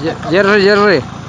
Jerry, Jerry.